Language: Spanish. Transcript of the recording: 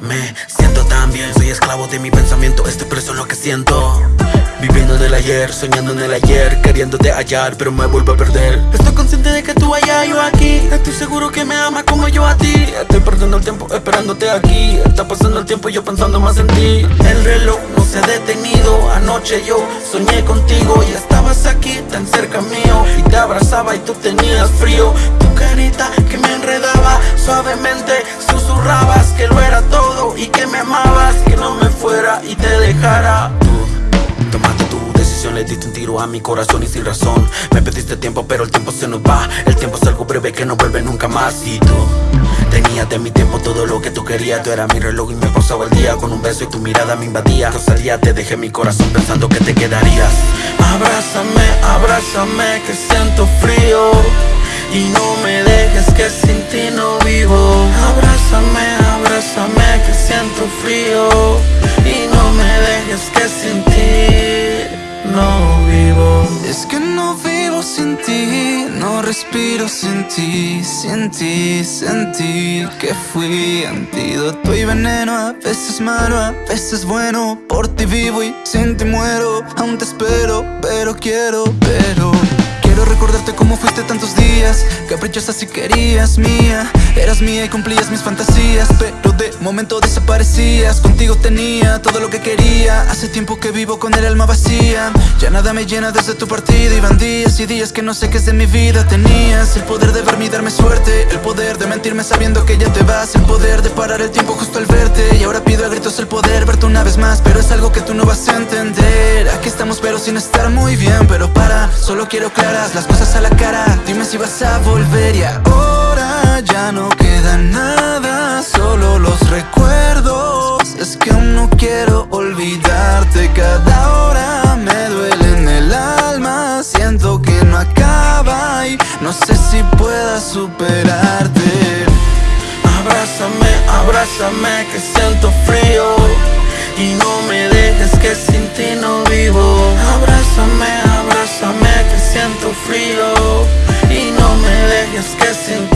Me siento tan bien, soy esclavo de mi pensamiento, estoy preso en lo que siento. Viviendo del ayer, soñando en el ayer, queriéndote hallar, pero me vuelvo a perder. Estoy consciente de que tú allá, yo aquí. Estoy seguro que me amas como yo a ti. Estoy perdiendo el tiempo esperándote aquí. Está pasando el tiempo y yo pensando más en ti. El reloj no se ha detenido. Anoche yo soñé contigo y estabas aquí tan cerca mío. Y te abrazaba y tú tenías frío. Suavemente susurrabas que lo era todo y que me amabas, que no me fuera y te dejara. Tú tomaste tu decisión, le diste un tiro a mi corazón y sin razón. Me pediste tiempo, pero el tiempo se nos va. El tiempo es algo breve que no vuelve nunca más. Y tú tenías de mi tiempo todo lo que tú querías. Tú eras mi reloj y me pasaba el día con un beso y tu mirada me invadía. Yo salía, te dejé mi corazón pensando que te quedarías. Abrázame, abrázame, que siento frío. Y no me dejes que sin ti no vivo. Abrázame, abrázame que siento frío. Y no me dejes que sin ti no vivo. Es que no vivo sin ti, no respiro sin ti Sin ti, sentí que fui antídoto y veneno A veces malo, a veces bueno. Por ti vivo y sin ti muero. Aún te espero, pero quiero, pero Tantos días Caprichosa si querías mía. Eras mía y cumplías mis fantasías Pero de momento desaparecías. Contigo tenía todo lo que quería. Hace tiempo que vivo con el alma vacía. Ya nada me llena desde tu partida. Iban días y días que no sé qué es de mi vida. Tenías el poder de verme y darme suerte. El poder de mentirme sabiendo que ya te vas. El poder de parar el tiempo justo al verte. Y ahora pido a gritos el poder verte una vez más. Pero es algo que tú no vas a entender. Aquí estamos pero sin estar muy bien. Pero para, solo quiero clara las cosas a la cara si vas a volver y ahora ya no queda nada Solo los recuerdos. Es que aún no quiero olvidarte Cada hora me duele en el alma. Siento que no acaba y no sé si pueda superarte. Abrázame, abrázame que siento frío. Y no me dejes que sin abrázame